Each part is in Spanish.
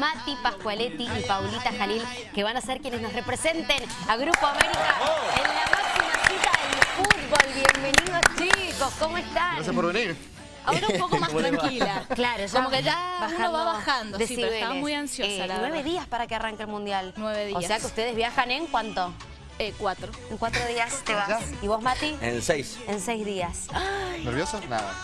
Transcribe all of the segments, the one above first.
Mati Pascualetti y Paulita Jalil, que van a ser quienes nos representen a Grupo América en la máxima cita del fútbol. Bienvenidos chicos, ¿cómo están? Gracias por venir. Ahora un poco más tranquila. Claro, ya Como que ya uno va bajando, sí, pero estaba muy ansiosa, Eh, la Nueve verdad. días para que arranque el Mundial. Nueve O días. sea que ustedes viajan en cuánto? Eh, cuatro. En cuatro días te vas. ¿Ya? ¿Y vos, Mati? En seis. En seis días. ¿Nervioso? Nada.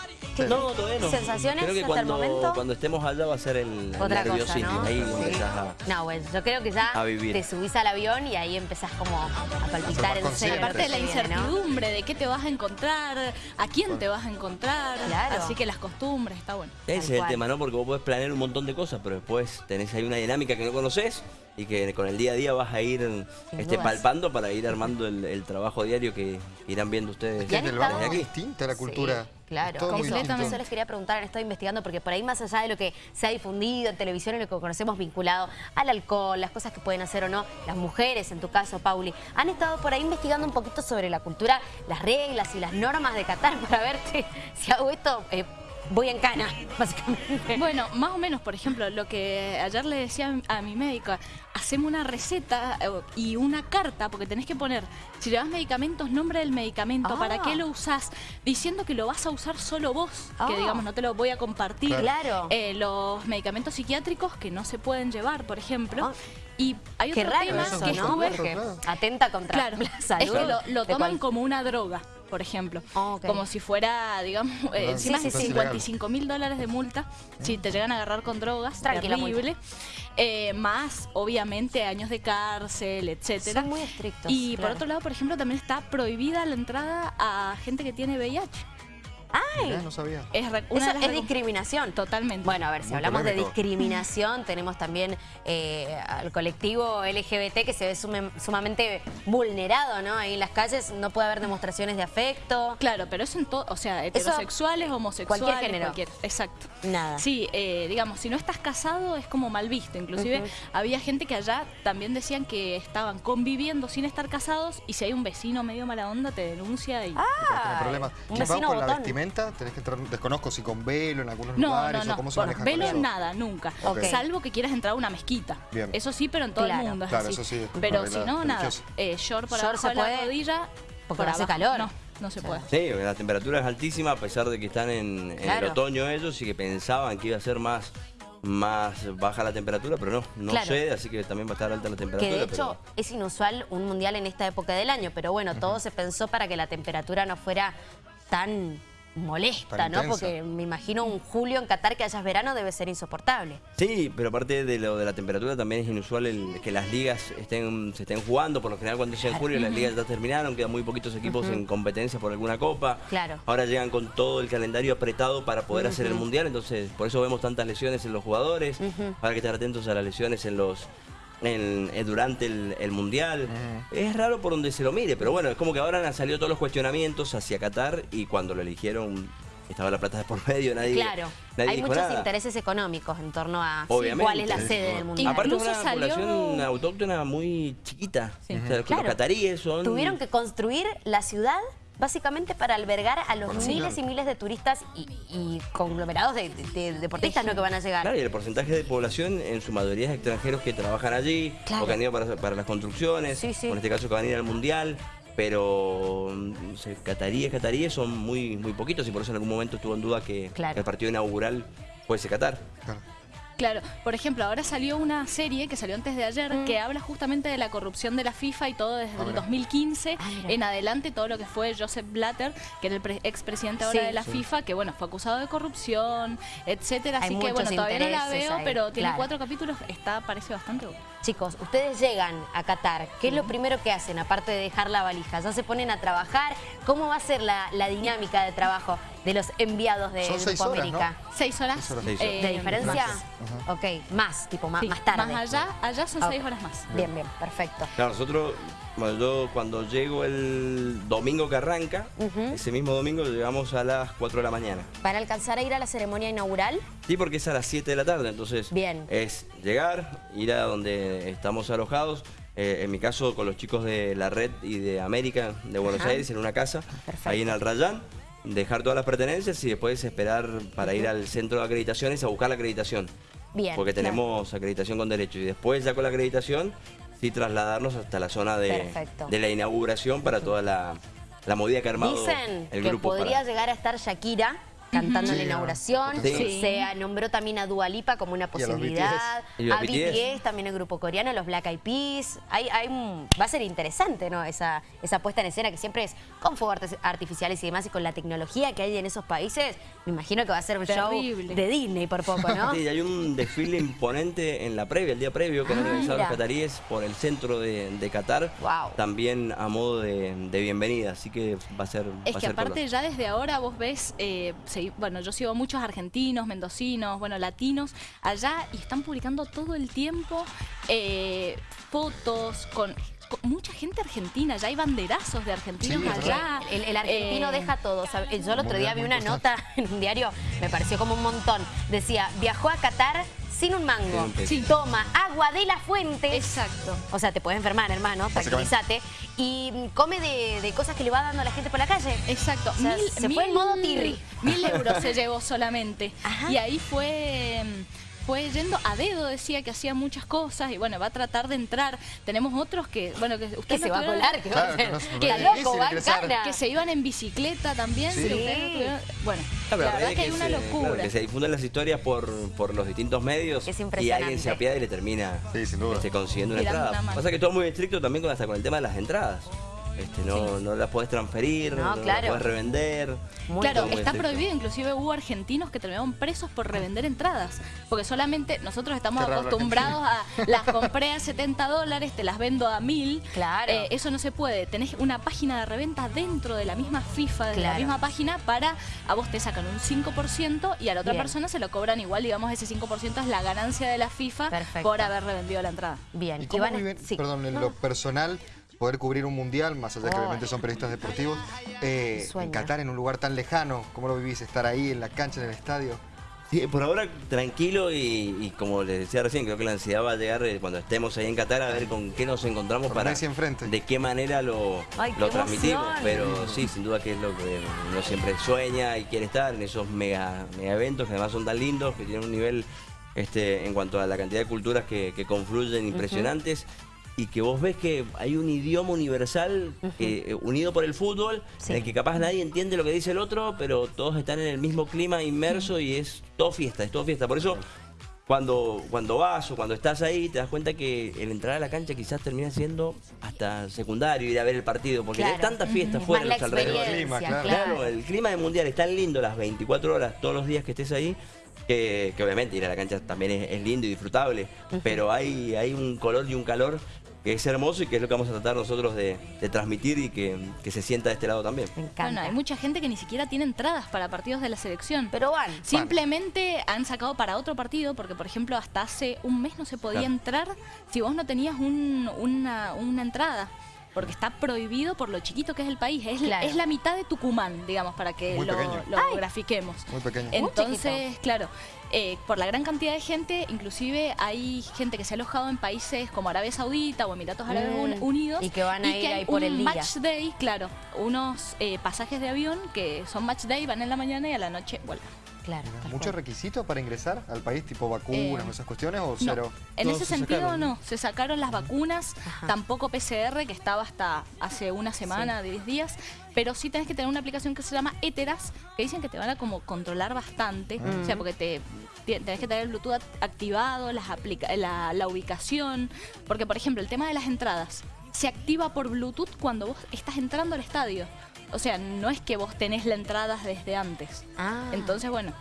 No, todavía no. ¿Sensaciones Creo que hasta el cuando, momento? cuando estemos allá va a ser el, el Otra cosa. ¿no? Ahí Sí. empezás a... No, bueno, yo creo que ya A vivir. te subís al avión y ahí empezás como a palpitar serio. consciente. Aparte de la incertidumbre de qué te vas a encontrar, a quién te vas a encontrar. Claro. Así que las costumbres, está bueno. Ese Tal es el cual. tema, ¿no? Porque vos podés planear un montón de cosas, pero después tenés ahí una dinámica que no conoces y que con el día a día vas a ir este, palpando para ir armando el, el trabajo diario que irán viendo ustedes ¿Y han En el barrio es distinta la cultura. Sí, claro, Todo completamente. Eso les quería preguntar, han estado investigando, porque por ahí más allá de lo que se ha difundido en televisión y lo que conocemos vinculado al alcohol, las cosas que pueden hacer o no las mujeres, en tu caso, Pauli, han estado por ahí investigando un poquito sobre la cultura, las reglas y las normas de Qatar para ver si, si hago esto, eh, voy en cana, básicamente. Bueno, más o menos, por ejemplo, lo que ayer le decía a mi médica, hacemos una receta eh, y una carta, porque tenés que poner, si llevas medicamentos, nombre del medicamento, Ah. para qué lo usás, diciendo que lo vas a usar solo vos, Ah. que digamos no te lo voy a compartir. Claro. Eh, los medicamentos psiquiátricos que no se pueden llevar, por ejemplo. Ah. Y hay otro tema eso, que ¿no? estuve... Atenta contra Claro, la salud. es que lo, toman cual- como una droga, por ejemplo. Ah. Como si fuera, digamos, eh, encima sí, es sí, sí. 55 mil dólares de multa si te llegan a agarrar con drogas, terrible. Eh, más, obviamente, años de cárcel, etcétera. Son muy estrictos, Y por otro lado, por ejemplo, también está prohibida la entrada a gente que tiene VIH. Mirá, no sabía. Es re- una Eso de las es recom- discriminación. Totalmente. Bueno, a ver, si Muy hablamos de discriminación, tenemos también eh, al colectivo LGBT que se ve sume- sumamente vulnerado, ¿no? Ahí en las calles no puede haber demostraciones de afecto. Claro, pero eso en todo, o sea, heterosexuales, homosexuales, cualquier género. cualquier- exacto. Nada. Sí, eh, digamos, si no estás casado es como mal visto. Inclusive había gente que allá también decían que estaban conviviendo sin estar casados y si hay un vecino medio mala onda te denuncia y... Ah, problemas. un vecino botón. Vestimenta, tenés que entrar, desconozco si con velo en algunos No, lugares no, o no, cómo se por maneja velo con eso. nada, nunca. Ok. Salvo que quieras entrar a una mezquita. Bien. Eso sí, pero en todo Claro. el mundo es Claro, así. eso sí, pero si no, nada. Eh, short por Short abajo se de la rodilla. porque por hace abajo. calor. No, no se puede. Sí, la temperatura es altísima a pesar de que están en, en Claro. el otoño ellos y que pensaban que iba a ser más, más baja la temperatura, pero no, no Claro. sé, así que también va a estar alta la Que temperatura. de hecho pero- es inusual un mundial en esta época del año, pero bueno, todo se pensó para que la temperatura no fuera tan molesta, ¿no? intensa. Porque me imagino un julio en Qatar que hayas verano debe ser insoportable. Sí, pero aparte de lo de la temperatura también es inusual el que las ligas estén, se estén jugando. Por lo general cuando llega en julio las ligas ya terminaron, quedan muy poquitos equipos en competencia por alguna copa. Claro. Ahora llegan con todo el calendario apretado para poder hacer el mundial, entonces por eso vemos tantas lesiones en los jugadores. Hay que estar atentos a las lesiones en los en- eh, durante el, el mundial. Es raro por donde se lo mire, pero bueno, es como que ahora han salido todos los cuestionamientos hacia Qatar y cuando lo eligieron estaba la plata de por medio, nadie, Claro, nadie hay dijo muchos nada. intereses económicos en torno a Obviamente. cuál es la sede del mundial. Aparte Incluso una salió- población autóctona muy chiquita. Sí. O sea, que Claro. Los cataríes son... Tuvieron que construir la ciudad básicamente para albergar a los miles y miles de turistas y, y conglomerados de, de- de deportistas ¿no? que van a llegar. Claro, y el porcentaje de población en su mayoría es extranjeros que trabajan allí Claro. o que han ido para, para las construcciones, Sí, sí. o en este caso que van a ir al mundial, pero mm, o sea, cataríes, cataríes son muy, muy poquitos y por eso en algún momento estuvo en duda que, Claro. que el partido inaugural fuese Qatar. Claro. Claro, por ejemplo, ahora salió una serie que salió antes de ayer Mm. que habla justamente de la corrupción de la FIFA y todo desde Ah, el mira. 2015 Ah, en adelante, todo lo que fue Joseph Blatter, que era el pre- expresidente ahora Sí. de la Sí. FIFA, que bueno, fue acusado de corrupción, etcétera. Hay Así que bueno, todavía no la veo, ahí, pero tiene claro. cuatro capítulos, está, parece bastante bueno. Chicos, ustedes llegan a Qatar, ¿qué es lo primero que hacen aparte de dejar la valija? ¿Ya se ponen a trabajar? ¿Cómo va a ser la, la dinámica de trabajo de los enviados de Son Grupo seis horas, América? ¿Seis horas? Seis horas. Seis horas. ¿De diferencia? más. Ok, más, tipo más, Sí, más tarde. Más allá, allá son Ok. seis horas más. Bien, bien, perfecto. Claro, nosotros, bueno, yo cuando llego el domingo que arranca, ese mismo domingo llegamos a las 4 de la mañana. Para alcanzar a ir a la ceremonia inaugural, Sí, porque es a las 7 de la tarde, entonces Bien. es llegar, ir a donde estamos alojados, eh, en mi caso con los chicos de la red y de América de Buenos Ajá. Aires, en una casa, Perfecto. ahí en el Rayán, dejar todas las pertenencias y después esperar para ir al centro de acreditaciones a buscar la acreditación. Bien, porque claro. tenemos acreditación con derecho. Y después ya con la acreditación, sí trasladarnos hasta la zona de, de la inauguración para toda la, la movida que ha armado Dicen el que grupo. para- podría llegar a estar Shakira cantando en la inauguración. Sí. Se nombró también a Dua Lipa como una Y a los posibilidad. BTS. A A BTS. También el grupo coreano, los Black Eyed Peas. Hay, hay un- va a ser interesante, ¿no? Esa, esa puesta en escena que siempre es con fuegos arti- artificiales y demás y con la tecnología que hay en esos países. Me imagino que va a ser un Terrible. show de Disney por poco, ¿no? Sí, hay un desfile imponente en la previa, el día previo, que han Ah, organizado los cataríes por el centro de, de Qatar, Wow. también a modo de, de bienvenida, así que va a ser Es que ser aparte color. ya desde ahora vos ves, eh, bueno, yo sigo muchos argentinos, mendocinos, bueno, latinos allá y están publicando todo el tiempo eh, fotos con, con mucha gente argentina, ya hay banderazos de argentinos Sí, allá. El, el argentino Eh, deja todo. Yo el otro día vi una nota en un diario, me pareció como un montón. Decía, viajó a Qatar sin un mango. Sí. Toma agua de la fuente. Exacto. O sea, te puedes enfermar, hermano, tranquilízate. Y mm, come de, de cosas que le va dando a la gente por la calle. Exacto. O sea, se fue en modo tirri. Mil euros se llevó solamente. Ajá. Y ahí fue... Fue yendo a dedo, decía que hacía muchas cosas y bueno, va a tratar de entrar. Tenemos otros que, bueno, que Que ustedes se va a colar, que va a que hacer. no se- Que loco, va en se iban en bicicleta también. Sí. si ustedes no tuvieron- Bueno, pero la verdad que hay una se- locura. claro, que se difunden las historias por, por los distintos medios Es y alguien se apiada y le termina Sí, sin duda. este, consiguiendo una entrada. Pasa que todo es muy estricto también con, hasta con el tema de las entradas. Este, no, no las podés transferir, No, no, claro. las podés revender. Muy claro, está estricto. prohibido, inclusive hubo argentinos que terminaron presos por revender entradas, porque solamente nosotros estamos raro acostumbrados a las compré a 70 dólares, te las vendo a 1000. Claro. Eh, eso no se puede, tenés una página de reventa dentro de la misma FIFA, de la misma página, para a vos te sacan un 5% y a la otra Bien. persona se lo cobran igual, digamos, ese 5% es la ganancia de la FIFA Perfecto. por haber revendido la entrada. Bien. ¿Y cómo Iván, viven, sí. perdón, en No, lo personal, poder cubrir un mundial, más allá que Oh. obviamente son periodistas deportivos, eh, en Qatar, en un lugar tan lejano, ¿cómo lo vivís? Estar ahí en la cancha, en el estadio. Sí, por ahora tranquilo y, y como les decía recién, creo que la ansiedad va a llegar eh, cuando estemos ahí en Qatar a ver con qué nos encontramos Con para de qué manera lo, Ay, qué lo transmitimos. emoción. Pero sí, sin duda que es lo que uno siempre sueña y quiere estar en esos mega, mega eventos que además son tan lindos, que tienen un nivel este, en cuanto a la cantidad de culturas que, que confluyen impresionantes. Y que vos ves que hay un idioma universal eh, unido por el fútbol, Sí. en el que capaz nadie entiende lo que dice el otro, pero todos están en el mismo clima inmerso y es todo fiesta, es todo fiesta. Por eso cuando, cuando vas o cuando estás ahí, te das cuenta que el entrar a la cancha quizás termina siendo hasta secundario ir a ver el partido, porque Claro. hay tanta fiesta Es fuera de los alrededores. experiencia, Clima, claro. el clima del mundial es tan lindo las 24 horas, todos los días que estés ahí, que, que obviamente ir a la cancha también es, es lindo y disfrutable, pero hay, hay un color y un calor que es hermoso y que es lo que vamos a tratar nosotros de, de transmitir y que, que se sienta de este lado también. Me encanta. Bueno, hay mucha gente que ni siquiera tiene entradas para partidos de la selección. Pero van. Simplemente han sacado para otro partido, porque por ejemplo hasta hace un mes no se podía Claro. entrar si vos no tenías un- una, una entrada. Porque está prohibido por lo chiquito que es el país. Es, Claro. es la mitad de Tucumán, digamos, para que Muy lo, grafiquemos. Muy pequeño. Entonces, claro, eh, por la gran cantidad de gente, inclusive hay gente que se ha alojado en países como Arabia Saudita o Emiratos Árabes Mm, Un- Unidos. y que van a ir hay ahí por un el día. match day, claro, unos eh, pasajes de avión que son match day, van en la mañana y a la noche vuelven. Claro. ¿Muchos requisitos para ingresar al país, tipo vacunas Eh, o esas cuestiones, o No, cero? en ese se sentido sacaron. no, se sacaron las vacunas, Ajá. tampoco PCR, que estaba hasta hace una semana, de 10 días, pero sí tenés que tener una aplicación que se llama Eteras, que dicen que te van a como controlar bastante, o sea, porque te te- tenés que tener el Bluetooth act- activado, las aplica la, la ubicación, porque por ejemplo el tema de las entradas se activa por Bluetooth cuando vos estás entrando al estadio. O sea, no es que vos tenés la entrada desde antes. Ah. Entonces, bueno.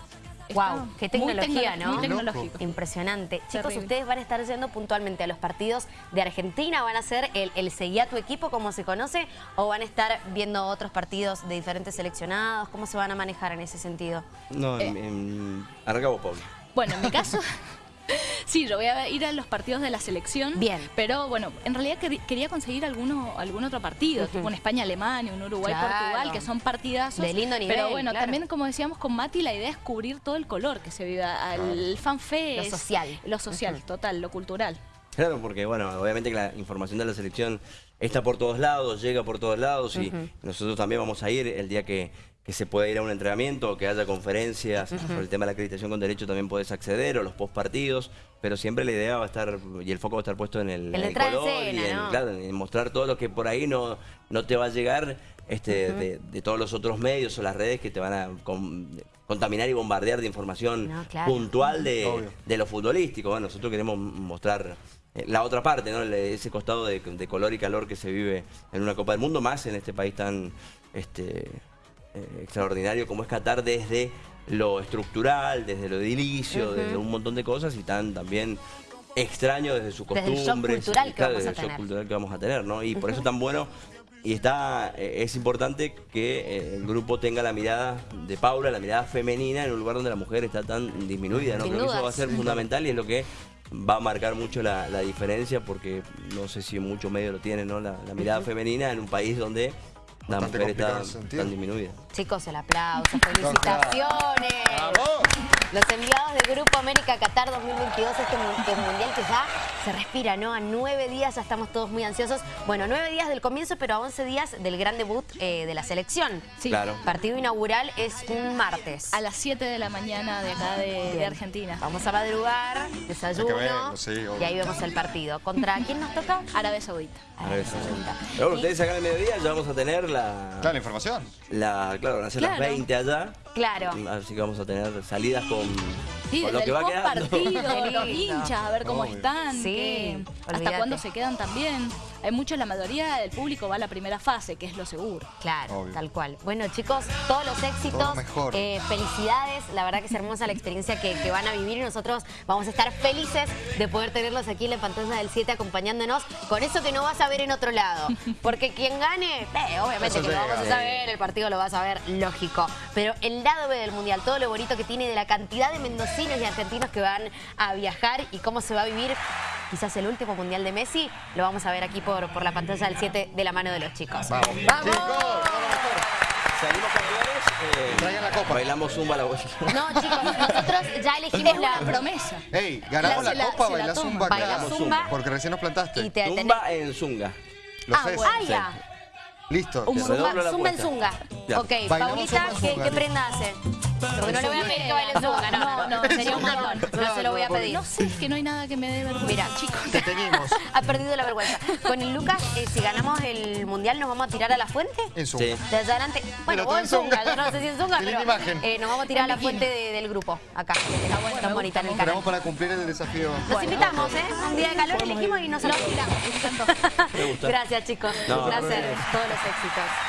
Wow, qué tecnología, tecno- ¿no? Muy loco. tecnológico. Impresionante. Chicos, ustedes van a estar yendo puntualmente a los partidos de Argentina, van a ser el, el seguí a tu equipo como se conoce, o van a estar viendo otros partidos de diferentes seleccionados, ¿cómo se van a manejar en ese sentido? No, Eh. en, en- arranca vos, Pablo. Bueno, en mi caso, sí, yo voy a ir a los partidos de la selección. Bien. Pero bueno, en realidad quer- quería conseguir alguno, algún otro partido, tipo un España-Alemania, un Uruguay-Portugal, Claro. que son partidazos. De lindo nivel, Pero bueno, claro. también como decíamos con Mati, la idea es cubrir todo el color que se vive, el fanfest. Lo social. Lo social, total, lo cultural. Claro, porque bueno, obviamente que la información de la selección está por todos lados, llega por todos lados y nosotros también vamos a ir el día que, que se pueda ir a un entrenamiento o que haya conferencias. Por el tema de la acreditación con derecho también puedes acceder, o los post partidos, pero siempre la idea va a estar, y el foco va a estar puesto en el, color escena, y en, ¿no? claro, en mostrar todo lo que por ahí no, no te va a llegar este, de, de todos los otros medios o las redes que te van a con- contaminar y bombardear de información No, claro. puntual de, de lo futbolístico. Bueno, nosotros queremos mostrar eh, la otra parte, ese costado de, de color y calor que se vive en una Copa del Mundo, más en este país tan este, eh, extraordinario como es Qatar desde lo estructural, desde lo edilicio, desde un montón de cosas y tan también extraño desde su Desde el shock costumbres. cultural que claro, vamos a desde el shock cultural que vamos a tener, ¿no? Y por eso es tan bueno y está eh, es importante que eh, el grupo tenga la mirada de Paula, la mirada femenina en un lugar donde la mujer está tan disminuida, ¿no? Creo que eso va a ser fundamental y es lo que va a marcar mucho la, la diferencia porque no sé si muchos medios lo tienen, ¿no? La, la mirada femenina en un país donde la mujer está tan disminuida. Chicos, el aplauso, felicitaciones. ¡Bravo! Los enviados del Grupo América Qatar 2022, este mu- este mundial que ya se respira, ¿no? A nueve días ya estamos todos muy ansiosos. Bueno, nueve días del comienzo, pero a once días del gran debut eh, de la selección. Sí. Claro. Partido inaugural es un martes. A las 7 de la mañana de acá de, de. Argentina. Vamos a madrugar, desayuno, sí, y ahí vemos el partido. ¿Contra quién nos toca? Arabia Saudita. Arabia Saudita. Pero bueno, ustedes acá en el mediodía ya vamos a tener la, Claro, la información. la claro, van a ser las Claro. 20 allá. Claro. Así que vamos a tener salidas con, Sí, con lo desde que el va post quedando. partido, los hinchas, a ver cómo Obvio. están, Sí, qué- hasta cuándo se quedan también. Hay muchos, la mayoría del público va a la primera fase, que es lo seguro. Claro, Obvio. tal cual. Bueno, chicos, todos los éxitos, Todo lo mejor. eh, felicidades. La verdad que es hermosa la experiencia que, que van a vivir y nosotros vamos a estar felices de poder tenerlos aquí en la pantalla del 7 acompañándonos con eso que no vas a ver en otro lado. Porque quien gane, eh, obviamente Eso que lo vamos a saber, el partido lo vas a ver, lógico. Pero el lado B del Mundial, todo lo bonito que tiene de la cantidad de mendocinos y argentinos que van a viajar y cómo se va a vivir quizás el último Mundial de Messi, lo vamos a ver aquí por, por la pantalla del 7 de la mano de los chicos. Vamos. ¡Vamos! Chicos. Salimos campeones. eh, Traigan la copa. Bailamos zumba la vuelta. No, chicos, nosotros ya elegimos Es la una promesa. Ey, ganamos La- la, la- copa, se la bailás toma. zumba acá. Bailás zumba. Porque recién nos plantaste. y te tenés- Zumba en zunga. Lo Ah, bueno. Ah, ya. Listo. Un zumba, zumba en zunga. Ya. Ok, Bailamos Paulita, zumba ¿qué, qué prenda hace? No le voy a pedir que baile en zunga, no, no, no, sería un montón. No se lo voy a pedir. No sé, es que no hay nada que me dé vergüenza, Mira, chicos. Te teñimos ha perdido la vergüenza. Con el Lucas, eh, si ganamos el mundial, ¿nos vamos a tirar a la fuente? en zumba. Sí. De allá adelante. Bueno, vos en zunga, zunga. yo no sé si en zunga, pero imagen. eh, nos vamos a tirar a la En fuente de- del grupo, acá. Está bueno, tan bonita en el canal. Esperamos para cumplir el desafío. Los invitamos, ¿eh? Un día de calor elegimos y nos tiramos. Me gusta. Gracias, chicos. No, Un placer. Todos los éxitos.